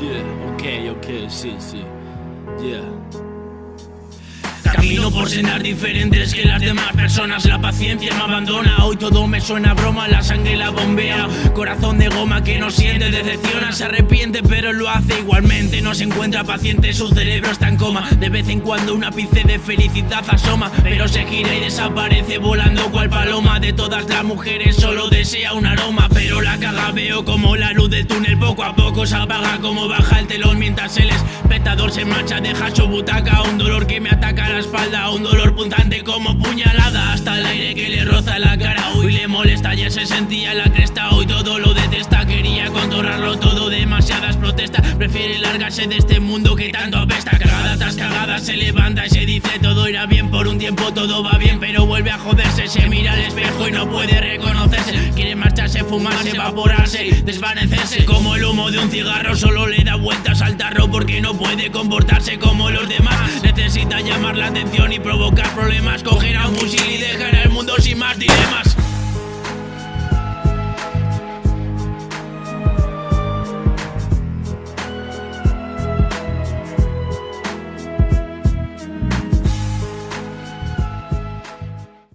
Yeah, ok, ok, sí, sí. Yeah. Camino por sendas diferentes que las demás personas. La paciencia me abandona, hoy todo me suena a broma. La sangre la bombea, corazón de goma que no siente Decepciona, se arrepiente pero lo hace igualmente. No se encuentra paciente, su cerebro está en coma. De vez en cuando una ápice de felicidad asoma Pero se gira y desaparece volando cual paloma. De todas las mujeres solo desea un aroma Pero la caga. Veo como la luz del túnel poco a poco se apaga Como baja el telón mientras el espectador se marcha Deja su butaca, un dolor que me ataca espalda Un dolor punzante como puñalada. Hasta el aire que le roza la cara Hoy le molesta, ya se sentía la cresta. Hoy todo lo detesta, quería controlarlo todo Demasiadas protestas, prefiere largarse de este mundo que tanto apesta. Cagada tras cagada se levanta y se dice Todo irá bien, por un tiempo todo va bien Pero vuelve a joderse, se mira al espejo y no puede reconocerse. Quiere marcharse, fumarse, evaporarse, desvanecerse. Como el humo de un cigarro solo le da vueltas al tarro Porque no puede comportarse como los demás llamar la atención y provocar problemas. Coger